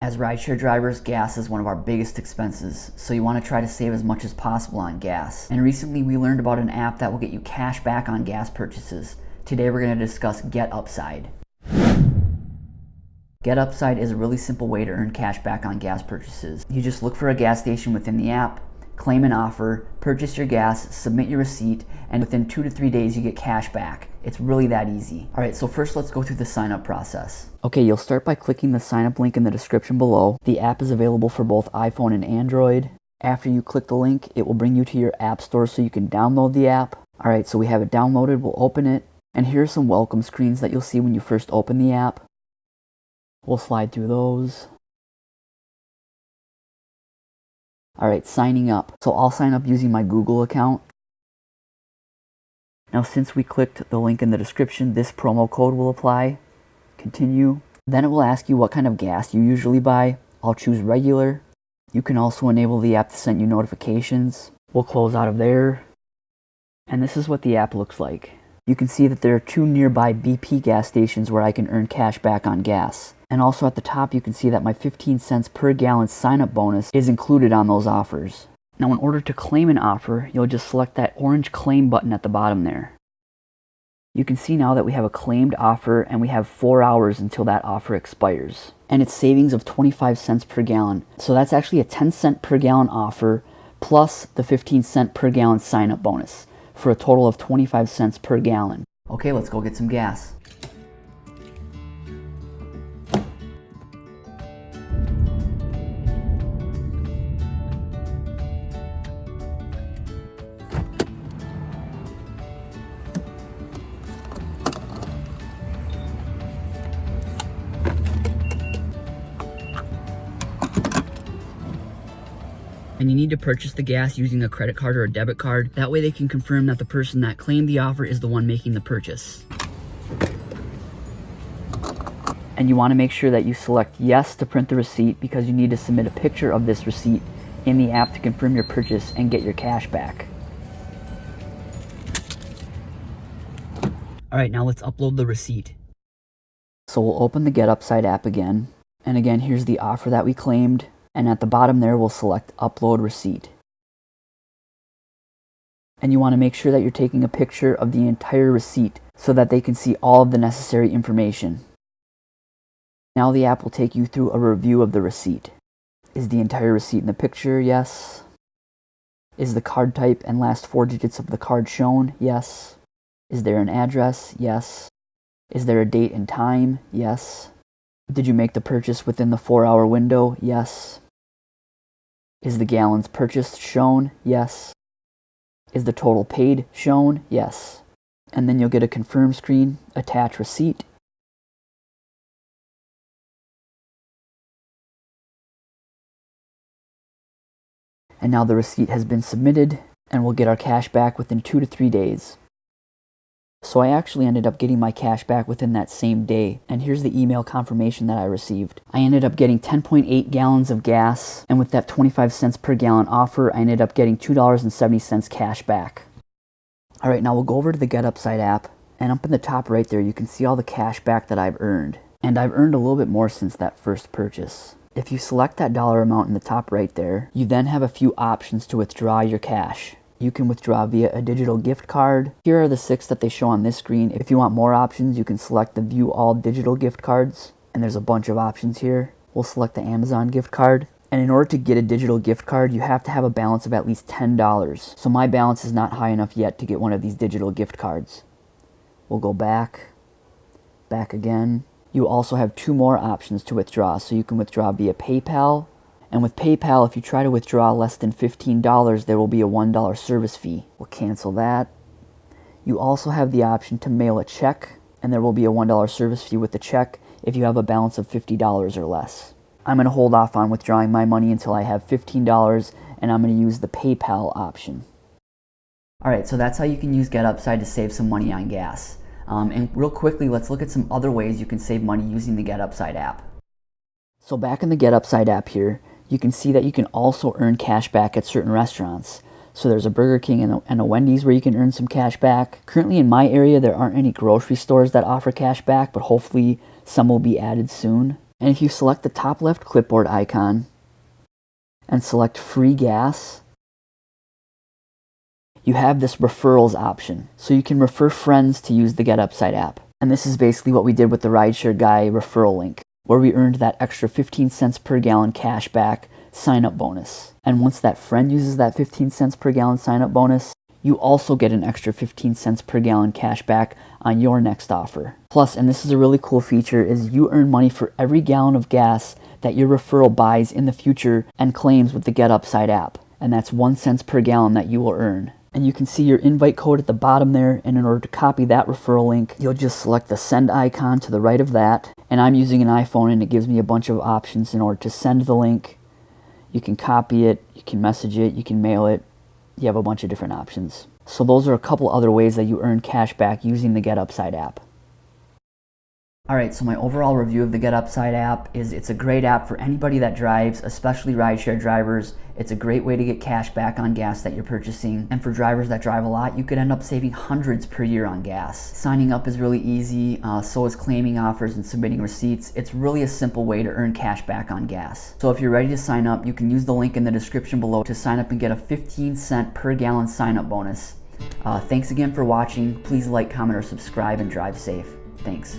As rideshare drivers, gas is one of our biggest expenses, so you want to try to save as much as possible on gas. And recently we learned about an app that will get you cash back on gas purchases. Today we're going to discuss Get Upside. Get Upside is a really simple way to earn cash back on gas purchases. You just look for a gas station within the app, claim an offer, purchase your gas, submit your receipt, and within two to three days you get cash back. It's really that easy. All right, so first let's go through the sign up process. Okay, you'll start by clicking the sign up link in the description below. The app is available for both iPhone and Android. After you click the link, it will bring you to your app store so you can download the app. All right, so we have it downloaded, we'll open it. And here are some welcome screens that you'll see when you first open the app. We'll slide through those. All right, signing up. So I'll sign up using my Google account. Now since we clicked the link in the description, this promo code will apply. Continue. Then it will ask you what kind of gas you usually buy. I'll choose regular. You can also enable the app to send you notifications. We'll close out of there. And this is what the app looks like. You can see that there are two nearby BP gas stations where I can earn cash back on gas. And also at the top you can see that my 15 cents per gallon sign up bonus is included on those offers. Now in order to claim an offer, you'll just select that orange claim button at the bottom there. You can see now that we have a claimed offer and we have four hours until that offer expires. And it's savings of 25 cents per gallon. So that's actually a 10 cent per gallon offer plus the 15 cent per gallon sign up bonus for a total of 25 cents per gallon. Okay, let's go get some gas. And you need to purchase the gas using a credit card or a debit card. That way they can confirm that the person that claimed the offer is the one making the purchase. And you want to make sure that you select yes to print the receipt because you need to submit a picture of this receipt in the app to confirm your purchase and get your cash back. All right, now let's upload the receipt. So we'll open the Get Upside app again. And again, here's the offer that we claimed and at the bottom there we'll select upload receipt. And you want to make sure that you're taking a picture of the entire receipt so that they can see all of the necessary information. Now the app will take you through a review of the receipt. Is the entire receipt in the picture? Yes. Is the card type and last four digits of the card shown? Yes. Is there an address? Yes. Is there a date and time? Yes. Did you make the purchase within the four hour window? Yes. Is the gallons purchased shown? Yes. Is the total paid shown? Yes. And then you'll get a confirm screen, attach receipt. And now the receipt has been submitted and we'll get our cash back within two to three days. So I actually ended up getting my cash back within that same day. And here's the email confirmation that I received. I ended up getting 10.8 gallons of gas. And with that 25 cents per gallon offer, I ended up getting $2.70 cash back. All right, now we'll go over to the Get Upside app. And up in the top right there, you can see all the cash back that I've earned. And I've earned a little bit more since that first purchase. If you select that dollar amount in the top right there, you then have a few options to withdraw your cash. You can withdraw via a digital gift card. Here are the six that they show on this screen. If you want more options, you can select the view all digital gift cards. And there's a bunch of options here. We'll select the Amazon gift card. And in order to get a digital gift card, you have to have a balance of at least $10. So my balance is not high enough yet to get one of these digital gift cards. We'll go back, back again. You also have two more options to withdraw. So you can withdraw via PayPal and with PayPal, if you try to withdraw less than $15, there will be a $1 service fee. We'll cancel that. You also have the option to mail a check, and there will be a $1 service fee with the check if you have a balance of $50 or less. I'm going to hold off on withdrawing my money until I have $15, and I'm going to use the PayPal option. Alright, so that's how you can use GetUpside to save some money on gas. Um, and real quickly, let's look at some other ways you can save money using the GetUpside app. So back in the GetUpside app here, you can see that you can also earn cash back at certain restaurants. So there's a Burger King and a, and a, Wendy's where you can earn some cash back. Currently in my area, there aren't any grocery stores that offer cash back, but hopefully some will be added soon. And if you select the top left clipboard icon and select free gas, you have this referrals option. So you can refer friends to use the Get Upside app. And this is basically what we did with the Rideshare Guy referral link, where we earned that extra 15 cents per gallon cash back sign up bonus. And once that friend uses that 15 cents per gallon sign up bonus, you also get an extra 15 cents per gallon cash back on your next offer. Plus, and this is a really cool feature, is you earn money for every gallon of gas that your referral buys in the future and claims with the Get Upside app. And that's one cents per gallon that you will earn. And you can see your invite code at the bottom there. And in order to copy that referral link, you'll just select the send icon to the right of that. And I'm using an iPhone and it gives me a bunch of options in order to send the link. You can copy it, you can message it, you can mail it, you have a bunch of different options. So those are a couple other ways that you earn cash back using the Get Upside app. Alright, so my overall review of the Get Upside app is it's a great app for anybody that drives, especially rideshare drivers. It's a great way to get cash back on gas that you're purchasing. And for drivers that drive a lot, you could end up saving hundreds per year on gas. Signing up is really easy, uh, so is claiming offers and submitting receipts. It's really a simple way to earn cash back on gas. So if you're ready to sign up, you can use the link in the description below to sign up and get a 15 cent per gallon sign up bonus. Uh, thanks again for watching. Please like, comment, or subscribe and drive safe. Thanks.